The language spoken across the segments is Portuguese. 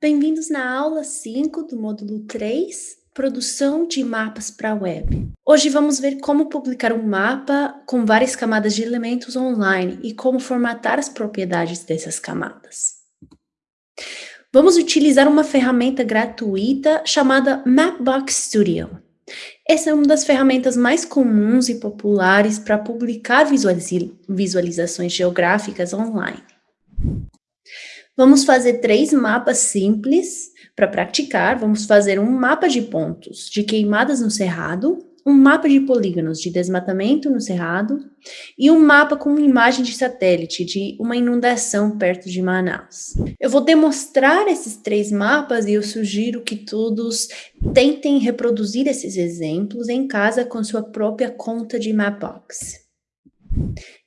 Bem-vindos na aula 5 do módulo 3, Produção de mapas para a web. Hoje vamos ver como publicar um mapa com várias camadas de elementos online e como formatar as propriedades dessas camadas. Vamos utilizar uma ferramenta gratuita chamada Mapbox Studio. Essa é uma das ferramentas mais comuns e populares para publicar visualizações geográficas online. Vamos fazer três mapas simples para praticar. Vamos fazer um mapa de pontos de queimadas no cerrado, um mapa de polígonos de desmatamento no cerrado e um mapa com uma imagem de satélite de uma inundação perto de Manaus. Eu vou demonstrar esses três mapas e eu sugiro que todos tentem reproduzir esses exemplos em casa com sua própria conta de Mapbox.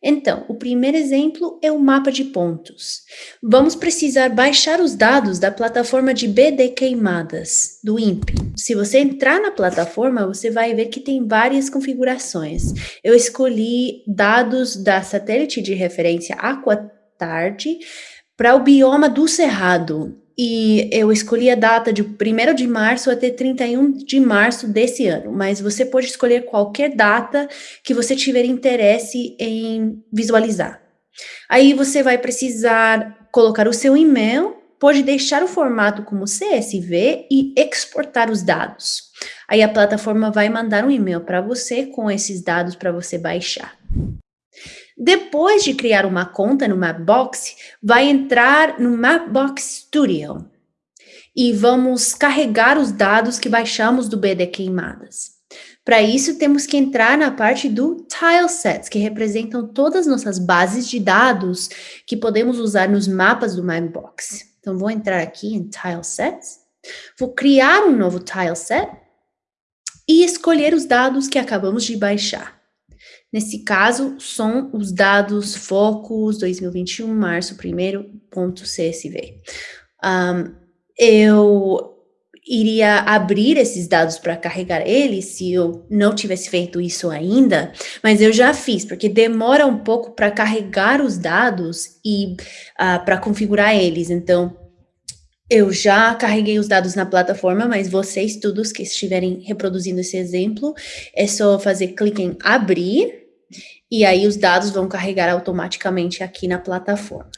Então, o primeiro exemplo é o mapa de pontos. Vamos precisar baixar os dados da plataforma de BD Queimadas, do INPE. Se você entrar na plataforma, você vai ver que tem várias configurações. Eu escolhi dados da satélite de referência Aquatard para o bioma do Cerrado, e eu escolhi a data de 1 de março até 31 de março desse ano, mas você pode escolher qualquer data que você tiver interesse em visualizar. Aí você vai precisar colocar o seu e-mail, pode deixar o formato como CSV e exportar os dados. Aí a plataforma vai mandar um e-mail para você com esses dados para você baixar. Depois de criar uma conta no Mapbox, vai entrar no Mapbox Studio e vamos carregar os dados que baixamos do BD Queimadas. Para isso, temos que entrar na parte do Tilesets, que representam todas as nossas bases de dados que podemos usar nos mapas do Mapbox. Então, vou entrar aqui em Tilesets, vou criar um novo tileset e escolher os dados que acabamos de baixar. Nesse caso, são os dados Focus 2021, março 1.csv. Um, eu iria abrir esses dados para carregar eles se eu não tivesse feito isso ainda, mas eu já fiz, porque demora um pouco para carregar os dados e uh, para configurar eles. Então, eu já carreguei os dados na plataforma, mas vocês todos que estiverem reproduzindo esse exemplo, é só fazer clique em abrir e aí os dados vão carregar automaticamente aqui na plataforma.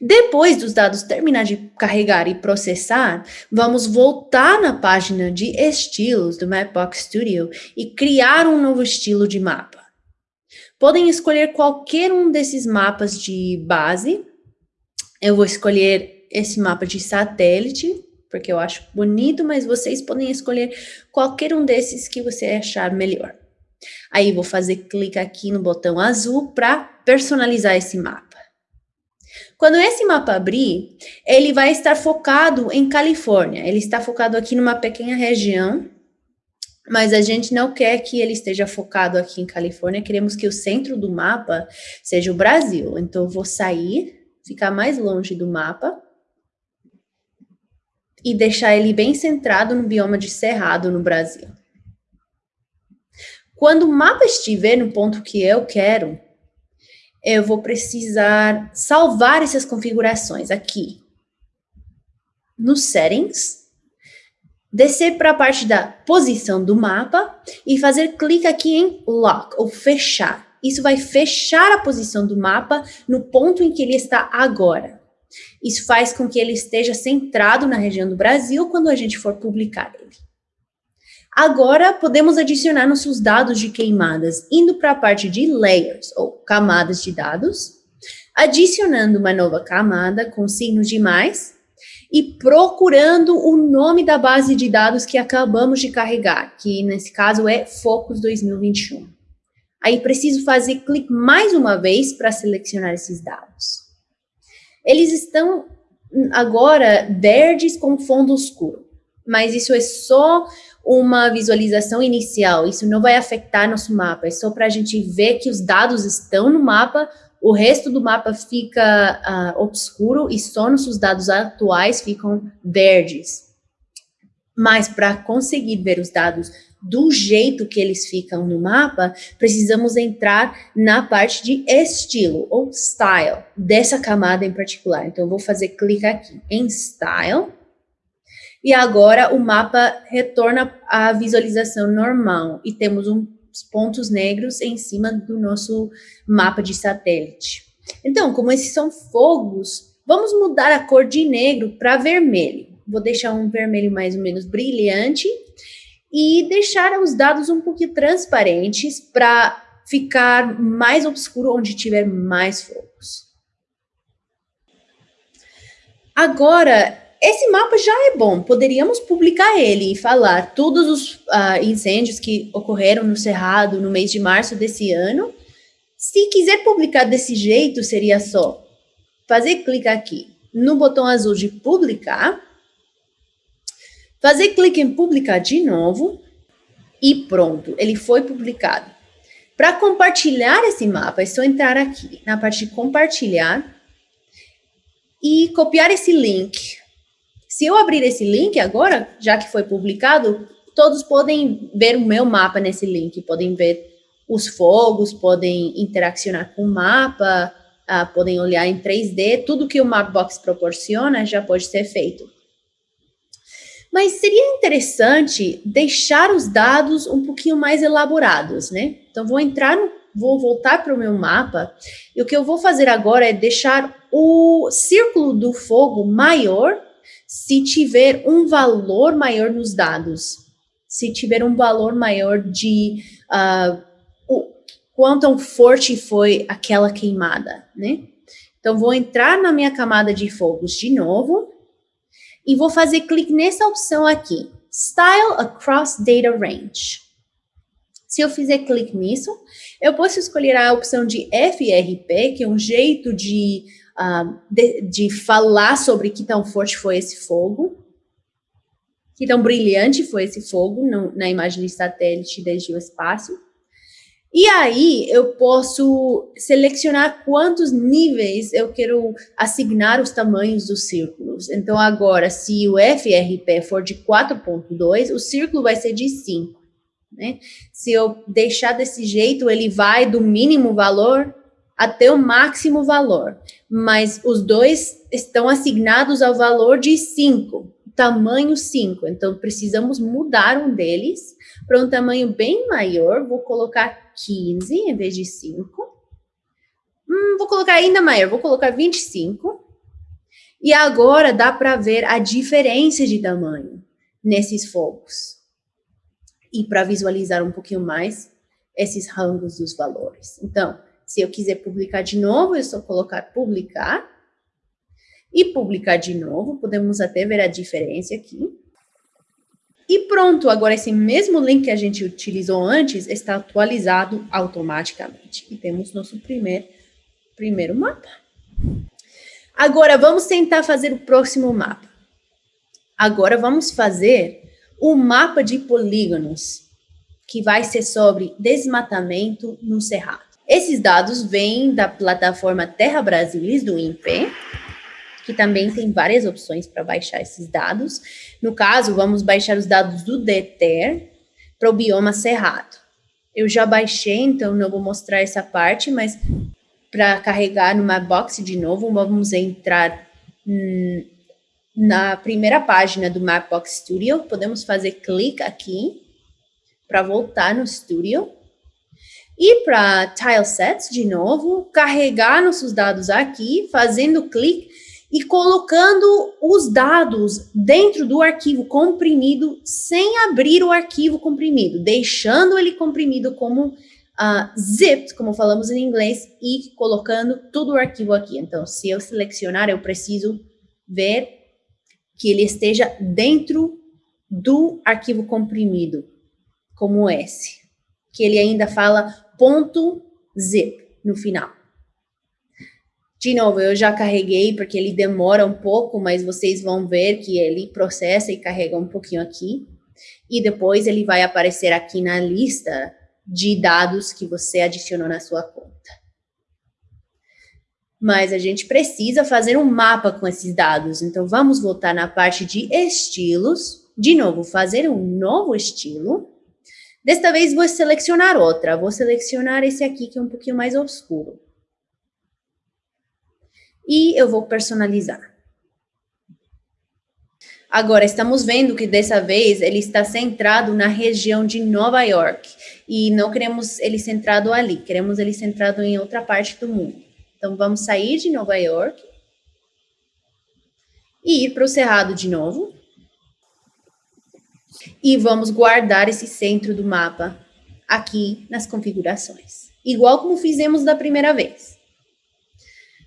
Depois dos dados terminar de carregar e processar, vamos voltar na página de estilos do Mapbox Studio e criar um novo estilo de mapa. Podem escolher qualquer um desses mapas de base. Eu vou escolher esse mapa de satélite, porque eu acho bonito, mas vocês podem escolher qualquer um desses que você achar melhor. Aí vou fazer clique aqui no botão azul para personalizar esse mapa. Quando esse mapa abrir, ele vai estar focado em Califórnia. Ele está focado aqui numa pequena região, mas a gente não quer que ele esteja focado aqui em Califórnia. Queremos que o centro do mapa seja o Brasil. Então, eu vou sair, ficar mais longe do mapa e deixar ele bem centrado no bioma de Cerrado no Brasil. Quando o mapa estiver no ponto que eu quero, eu vou precisar salvar essas configurações aqui no Settings, descer para a parte da posição do mapa e fazer clique aqui em Lock, ou fechar. Isso vai fechar a posição do mapa no ponto em que ele está agora. Isso faz com que ele esteja centrado na região do Brasil quando a gente for publicar ele. Agora, podemos adicionar nossos dados de queimadas indo para a parte de layers, ou camadas de dados, adicionando uma nova camada com signos de mais e procurando o nome da base de dados que acabamos de carregar, que nesse caso é Focus 2021. Aí preciso fazer clique mais uma vez para selecionar esses dados. Eles estão agora verdes com fundo escuro, mas isso é só uma visualização inicial, isso não vai afetar nosso mapa, é só para a gente ver que os dados estão no mapa, o resto do mapa fica uh, obscuro e só nossos dados atuais ficam verdes. Mas para conseguir ver os dados do jeito que eles ficam no mapa, precisamos entrar na parte de estilo ou style dessa camada em particular. Então, eu vou fazer clique aqui em style. E agora o mapa retorna à visualização normal e temos uns pontos negros em cima do nosso mapa de satélite. Então, como esses são fogos, vamos mudar a cor de negro para vermelho. Vou deixar um vermelho mais ou menos brilhante e deixar os dados um pouquinho transparentes para ficar mais obscuro onde tiver mais fogos. Agora, esse mapa já é bom, poderíamos publicar ele e falar todos os uh, incêndios que ocorreram no Cerrado no mês de março desse ano. Se quiser publicar desse jeito, seria só fazer clique aqui no botão azul de publicar, Fazer clique em publicar de novo e pronto, ele foi publicado. Para compartilhar esse mapa, é só entrar aqui na parte de compartilhar e copiar esse link. Se eu abrir esse link agora, já que foi publicado, todos podem ver o meu mapa nesse link, podem ver os fogos, podem interaccionar com o mapa, uh, podem olhar em 3D, tudo que o Mapbox proporciona já pode ser feito. Mas seria interessante deixar os dados um pouquinho mais elaborados, né? Então, vou entrar no, vou voltar para o meu mapa, e o que eu vou fazer agora é deixar o círculo do fogo maior se tiver um valor maior nos dados. Se tiver um valor maior de uh, o, quanto forte foi aquela queimada, né? Então, vou entrar na minha camada de fogos de novo, e vou fazer clique nessa opção aqui, Style Across Data Range. Se eu fizer clique nisso, eu posso escolher a opção de FRP, que é um jeito de, uh, de, de, falar sobre que tão forte foi esse fogo, que tão brilhante foi esse fogo no, na imagem de satélite desde o espaço. E aí eu posso selecionar quantos níveis eu quero assignar os tamanhos dos círculos. Então agora, se o FRP for de 4.2, o círculo vai ser de 5. Né? Se eu deixar desse jeito, ele vai do mínimo valor até o máximo valor. Mas os dois estão assignados ao valor de 5, tamanho 5. Então precisamos mudar um deles para um tamanho bem maior. Vou colocar 15 em vez de 5. Hum, vou colocar ainda maior, vou colocar 25. E agora dá para ver a diferença de tamanho nesses fogos. E para visualizar um pouquinho mais esses rangos dos valores. Então, se eu quiser publicar de novo, é só colocar publicar. E publicar de novo, podemos até ver a diferença aqui. E pronto, agora esse mesmo link que a gente utilizou antes está atualizado automaticamente. E temos nosso primeiro, primeiro mapa. Agora, vamos tentar fazer o próximo mapa. Agora, vamos fazer o mapa de polígonos, que vai ser sobre desmatamento no Cerrado. Esses dados vêm da plataforma Terra Brasilis, do INPE, que também tem várias opções para baixar esses dados. No caso, vamos baixar os dados do DETER para o bioma Cerrado. Eu já baixei, então não vou mostrar essa parte, mas para carregar no Mapbox de novo, vamos entrar hum, na primeira página do Mapbox Studio. Podemos fazer clique aqui para voltar no Studio. E para Tile Sets, de novo, carregar nossos dados aqui, fazendo clique e colocando os dados dentro do arquivo comprimido sem abrir o arquivo comprimido, deixando ele comprimido como uh, zipped, como falamos em inglês, e colocando todo o arquivo aqui. Então, se eu selecionar, eu preciso ver que ele esteja dentro do arquivo comprimido, como esse, que ele ainda fala ponto .zip no final. De novo, eu já carreguei porque ele demora um pouco, mas vocês vão ver que ele processa e carrega um pouquinho aqui. E depois ele vai aparecer aqui na lista de dados que você adicionou na sua conta. Mas a gente precisa fazer um mapa com esses dados. Então, vamos voltar na parte de estilos, De novo, fazer um novo estilo. Desta vez vou selecionar outra. Vou selecionar esse aqui que é um pouquinho mais oscuro. E eu vou personalizar. Agora, estamos vendo que dessa vez ele está centrado na região de Nova York. E não queremos ele centrado ali, queremos ele centrado em outra parte do mundo. Então, vamos sair de Nova York e ir para o Cerrado de novo. E vamos guardar esse centro do mapa aqui nas configurações. Igual como fizemos da primeira vez.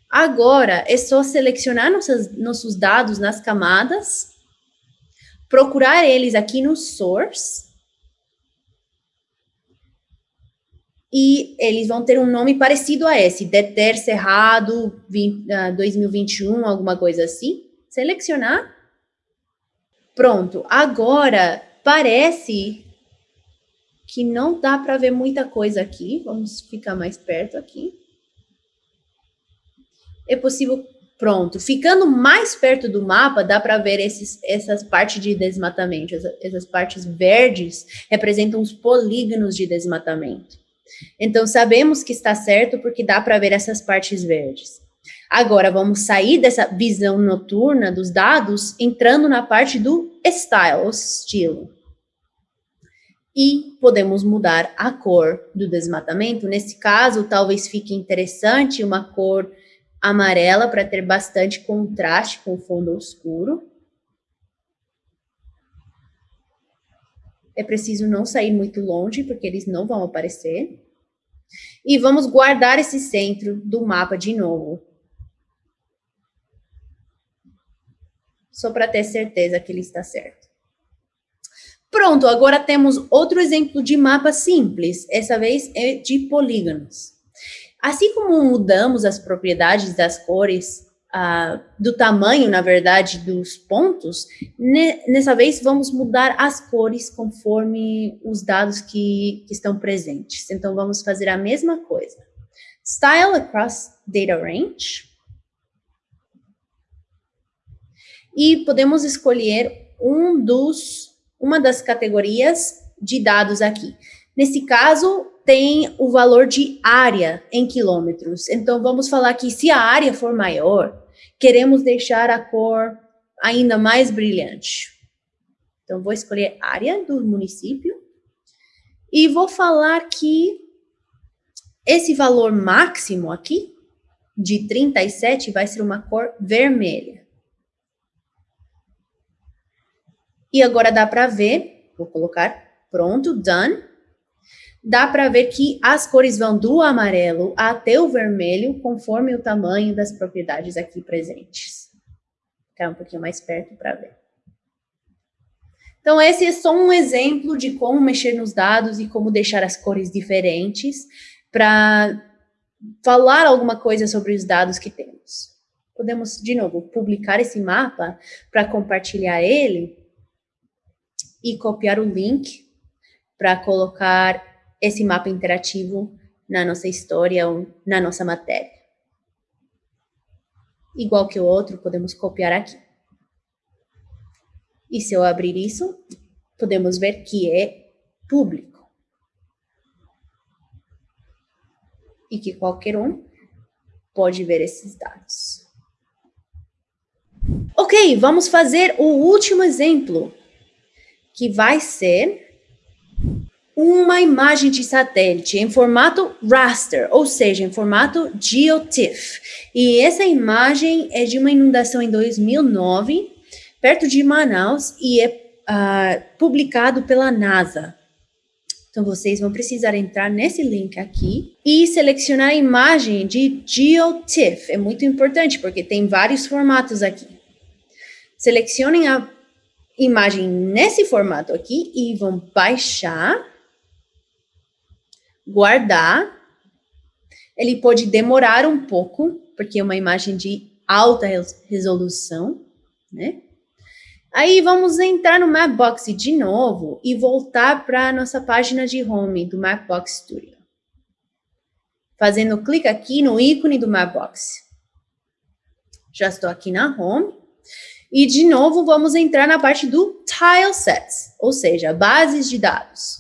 Agora, é só selecionar nossas, nossos dados nas camadas, procurar eles aqui no source, e eles vão ter um nome parecido a esse, Deter Cerrado 20, uh, 2021, alguma coisa assim. Selecionar. Pronto. Agora, parece que não dá para ver muita coisa aqui. Vamos ficar mais perto aqui. É possível Pronto, ficando mais perto do mapa, dá para ver esses, essas partes de desmatamento. Essas, essas partes verdes representam os polígonos de desmatamento. Então, sabemos que está certo porque dá para ver essas partes verdes. Agora, vamos sair dessa visão noturna dos dados, entrando na parte do style, estilo. E podemos mudar a cor do desmatamento. Nesse caso, talvez fique interessante uma cor amarela para ter bastante contraste com o fundo escuro. É preciso não sair muito longe, porque eles não vão aparecer. E vamos guardar esse centro do mapa de novo. Só para ter certeza que ele está certo. Pronto, agora temos outro exemplo de mapa simples. Essa vez é de polígonos. Assim como mudamos as propriedades das cores, uh, do tamanho, na verdade, dos pontos, ne nessa vez vamos mudar as cores conforme os dados que, que estão presentes. Então, vamos fazer a mesma coisa. Style across data range. E podemos escolher um dos, uma das categorias de dados aqui. Nesse caso, tem o valor de área em quilômetros. Então, vamos falar que se a área for maior, queremos deixar a cor ainda mais brilhante. Então, vou escolher área do município e vou falar que esse valor máximo aqui, de 37, vai ser uma cor vermelha. E agora dá para ver, vou colocar pronto, done dá para ver que as cores vão do amarelo até o vermelho, conforme o tamanho das propriedades aqui presentes. Ficar um pouquinho mais perto para ver. Então, esse é só um exemplo de como mexer nos dados e como deixar as cores diferentes para falar alguma coisa sobre os dados que temos. Podemos, de novo, publicar esse mapa para compartilhar ele e copiar o link para colocar esse mapa interativo na nossa história ou na nossa matéria. Igual que o outro, podemos copiar aqui. E se eu abrir isso, podemos ver que é público. E que qualquer um pode ver esses dados. Ok, vamos fazer o último exemplo, que vai ser uma imagem de satélite em formato raster, ou seja, em formato GeoTIFF. E essa imagem é de uma inundação em 2009, perto de Manaus, e é uh, publicado pela NASA. Então, vocês vão precisar entrar nesse link aqui e selecionar a imagem de GeoTIFF. É muito importante, porque tem vários formatos aqui. Selecionem a imagem nesse formato aqui e vão baixar guardar. Ele pode demorar um pouco, porque é uma imagem de alta resolução, né? Aí vamos entrar no Mapbox de novo e voltar para a nossa página de home do Mapbox Studio. Fazendo clique aqui no ícone do Mapbox. Já estou aqui na home. E, de novo, vamos entrar na parte do tile sets, ou seja, bases de dados.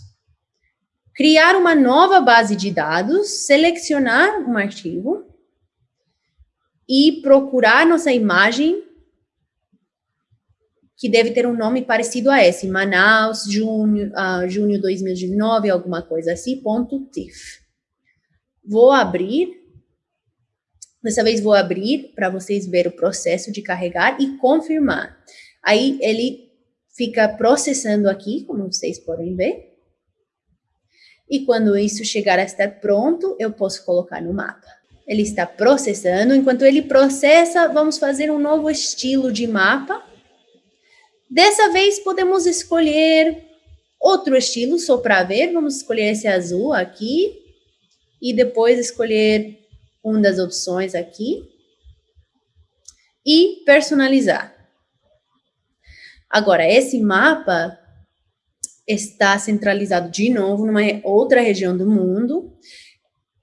Criar uma nova base de dados, selecionar um arquivo e procurar nossa imagem que deve ter um nome parecido a esse, Manaus, junho, uh, junho 2019, alguma coisa assim, ponto TIFF. Vou abrir, dessa vez vou abrir para vocês ver o processo de carregar e confirmar. Aí ele fica processando aqui, como vocês podem ver. E quando isso chegar a estar pronto, eu posso colocar no mapa. Ele está processando, enquanto ele processa, vamos fazer um novo estilo de mapa Dessa vez podemos escolher outro estilo, só para ver. Vamos escolher esse azul aqui. E depois escolher uma das opções aqui. E personalizar. Agora, esse mapa está centralizado de novo numa outra região do mundo.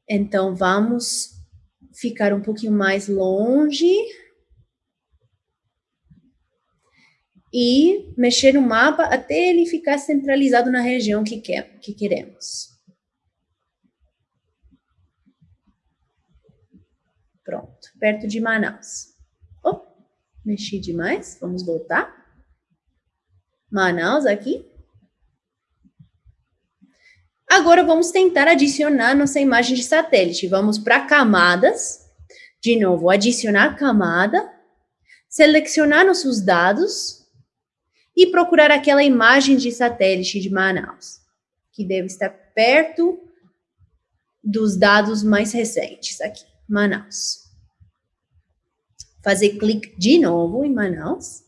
Então, vamos ficar um pouquinho mais longe e mexer no mapa até ele ficar centralizado na região que, quer, que queremos. Pronto, perto de Manaus. Oh, mexi demais, vamos voltar. Manaus aqui. Agora vamos tentar adicionar nossa imagem de satélite. Vamos para camadas. De novo, adicionar camada. Selecionar nossos dados e procurar aquela imagem de satélite de Manaus, que deve estar perto dos dados mais recentes aqui, Manaus. Fazer clique de novo em Manaus.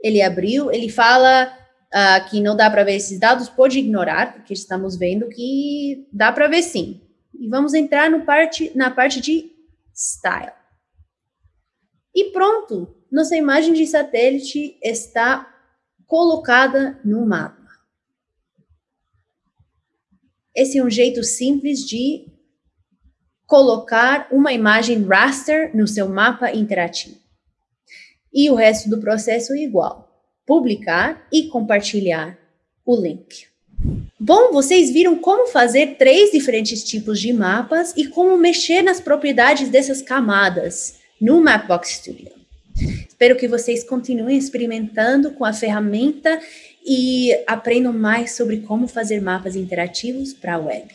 Ele abriu, ele fala uh, que não dá para ver esses dados, pode ignorar, porque estamos vendo que dá para ver sim. E vamos entrar no parte, na parte de Style. E pronto, nossa imagem de satélite está colocada no mapa. Esse é um jeito simples de colocar uma imagem raster no seu mapa interativo. E o resto do processo é igual. Publicar e compartilhar o link. Bom, vocês viram como fazer três diferentes tipos de mapas e como mexer nas propriedades dessas camadas no Mapbox Studio. Espero que vocês continuem experimentando com a ferramenta e aprendam mais sobre como fazer mapas interativos para a web.